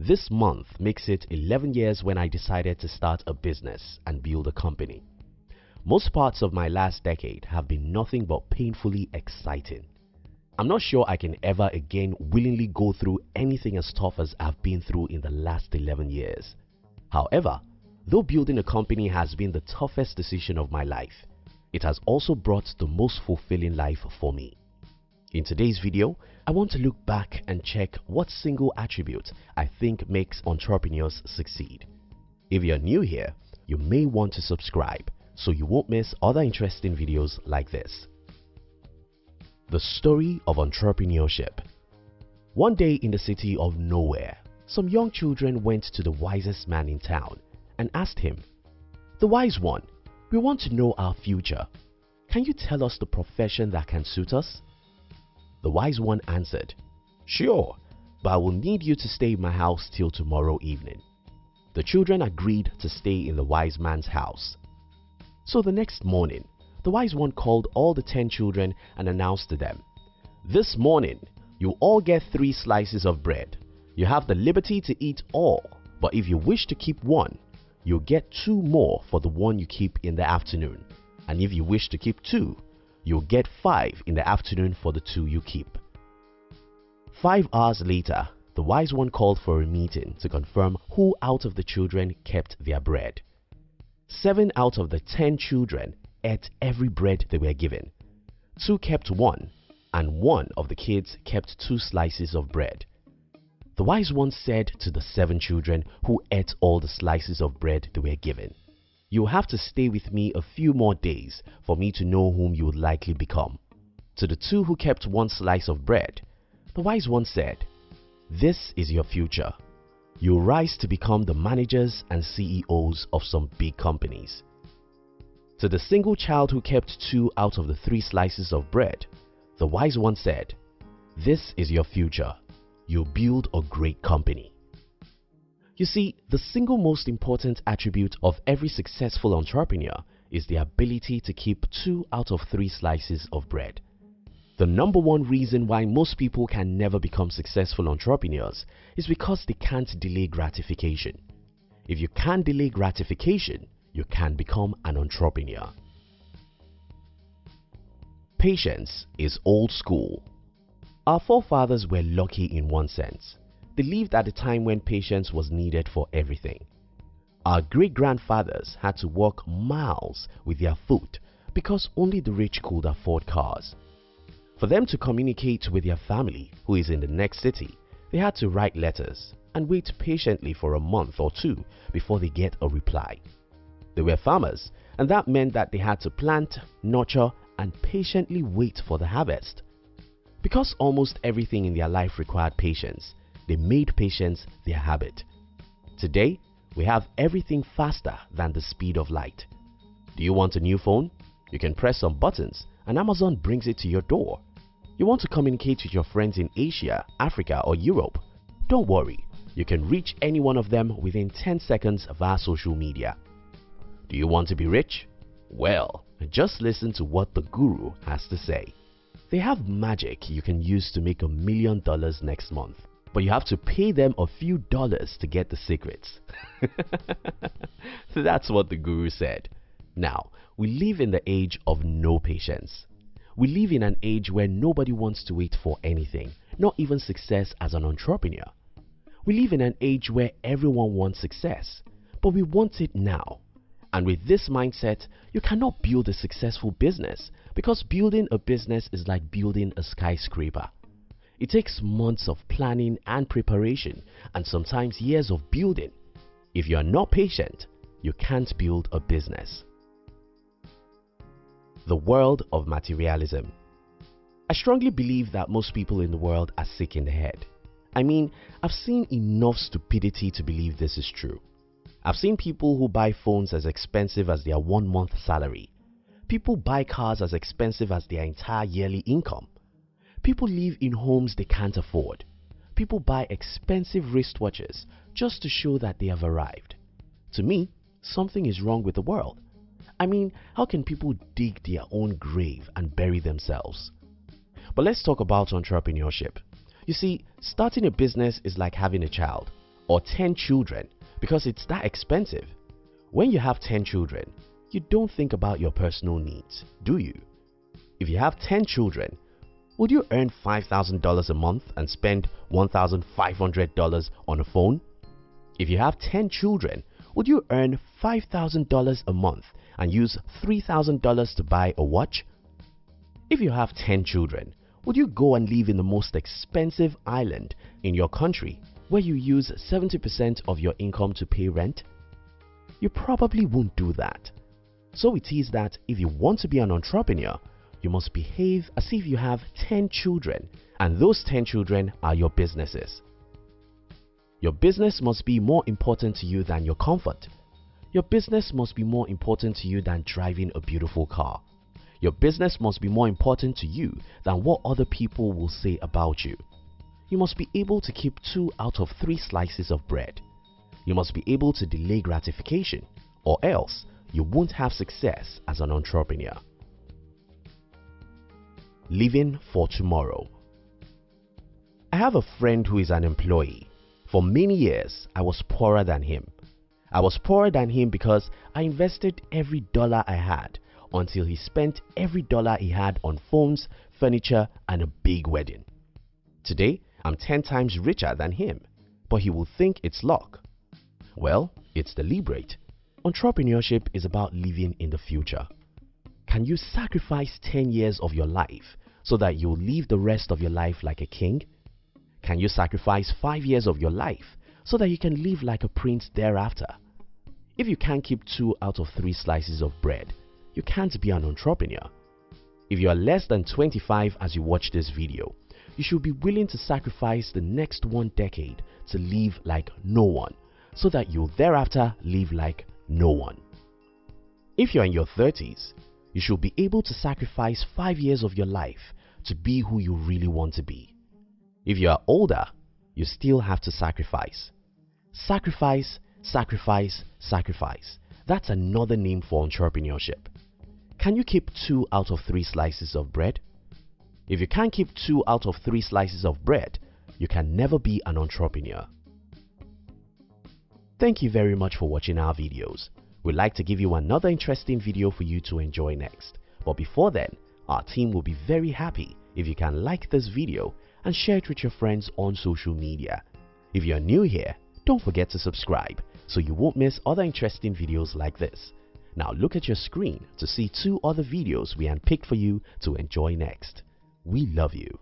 This month makes it 11 years when I decided to start a business and build a company. Most parts of my last decade have been nothing but painfully exciting. I'm not sure I can ever again willingly go through anything as tough as I've been through in the last 11 years. However, though building a company has been the toughest decision of my life, it has also brought the most fulfilling life for me. In today's video, I want to look back and check what single attribute I think makes entrepreneurs succeed. If you're new here, you may want to subscribe so you won't miss other interesting videos like this. The Story of Entrepreneurship One day in the city of nowhere, some young children went to the wisest man in town and asked him, The wise one, we want to know our future. Can you tell us the profession that can suit us? The wise one answered, Sure, but I will need you to stay in my house till tomorrow evening. The children agreed to stay in the wise man's house. So the next morning, the wise one called all the ten children and announced to them, This morning, you all get three slices of bread. You have the liberty to eat all, but if you wish to keep one, you'll get two more for the one you keep in the afternoon. And if you wish to keep two, you'll get 5 in the afternoon for the 2 you keep. 5 hours later, the wise one called for a meeting to confirm who out of the children kept their bread. 7 out of the 10 children ate every bread they were given. 2 kept one and one of the kids kept two slices of bread. The wise one said to the seven children who ate all the slices of bread they were given, you will have to stay with me a few more days for me to know whom you would likely become. To the two who kept one slice of bread, the wise one said, This is your future. You'll rise to become the managers and CEOs of some big companies. To the single child who kept two out of the three slices of bread, the wise one said, This is your future. You'll build a great company. You see, the single most important attribute of every successful entrepreneur is the ability to keep two out of three slices of bread. The number one reason why most people can never become successful entrepreneurs is because they can't delay gratification. If you can't delay gratification, you can become an entrepreneur. Patience is old school. Our forefathers were lucky in one sense they lived at a time when patience was needed for everything. Our great-grandfathers had to walk miles with their foot because only the rich could afford cars. For them to communicate with their family who is in the next city, they had to write letters and wait patiently for a month or two before they get a reply. They were farmers and that meant that they had to plant, nurture and patiently wait for the harvest. Because almost everything in their life required patience, they made patience their habit. Today, we have everything faster than the speed of light. Do you want a new phone? You can press some buttons and Amazon brings it to your door. You want to communicate with your friends in Asia, Africa or Europe? Don't worry, you can reach any one of them within 10 seconds via social media. Do you want to be rich? Well, just listen to what the guru has to say. They have magic you can use to make a million dollars next month but you have to pay them a few dollars to get the secrets. That's what the guru said. Now, we live in the age of no patience. We live in an age where nobody wants to wait for anything, not even success as an entrepreneur. We live in an age where everyone wants success, but we want it now. And with this mindset, you cannot build a successful business because building a business is like building a skyscraper. It takes months of planning and preparation and sometimes years of building. If you are not patient, you can't build a business. The world of materialism. I strongly believe that most people in the world are sick in the head. I mean, I've seen enough stupidity to believe this is true. I've seen people who buy phones as expensive as their one month salary. People buy cars as expensive as their entire yearly income. People live in homes they can't afford. People buy expensive wristwatches just to show that they have arrived. To me, something is wrong with the world. I mean, how can people dig their own grave and bury themselves? But let's talk about entrepreneurship. You see, starting a business is like having a child. or 10 children because it's that expensive. When you have 10 children, you don't think about your personal needs, do you? If you have 10 children, would you earn $5,000 a month and spend $1,500 on a phone? If you have 10 children, would you earn $5,000 a month and use $3,000 to buy a watch? If you have 10 children, would you go and live in the most expensive island in your country where you use 70% of your income to pay rent? You probably won't do that. So it is that if you want to be an entrepreneur, you must behave as if you have 10 children and those 10 children are your businesses. Your business must be more important to you than your comfort. Your business must be more important to you than driving a beautiful car. Your business must be more important to you than what other people will say about you. You must be able to keep two out of three slices of bread. You must be able to delay gratification or else you won't have success as an entrepreneur. Living for tomorrow. I have a friend who is an employee. For many years, I was poorer than him. I was poorer than him because I invested every dollar I had until he spent every dollar he had on phones, furniture and a big wedding. Today, I'm 10 times richer than him, but he will think it's luck. Well, it's deliberate. Entrepreneurship is about living in the future. Can you sacrifice 10 years of your life so that you'll live the rest of your life like a king? Can you sacrifice 5 years of your life so that you can live like a prince thereafter? If you can't keep 2 out of 3 slices of bread, you can't be an entrepreneur. If you are less than 25 as you watch this video, you should be willing to sacrifice the next one decade to live like no one so that you'll thereafter live like no one. If you're in your 30s, you should be able to sacrifice 5 years of your life to be who you really want to be. If you are older, you still have to sacrifice. Sacrifice, sacrifice, sacrifice. That's another name for entrepreneurship. Can you keep 2 out of 3 slices of bread? If you can't keep 2 out of 3 slices of bread, you can never be an entrepreneur. Thank you very much for watching our videos. We'd like to give you another interesting video for you to enjoy next. But before then, our team will be very happy if you can like this video and share it with your friends on social media. If you're new here, don't forget to subscribe so you won't miss other interesting videos like this. Now look at your screen to see two other videos we handpicked for you to enjoy next. We love you.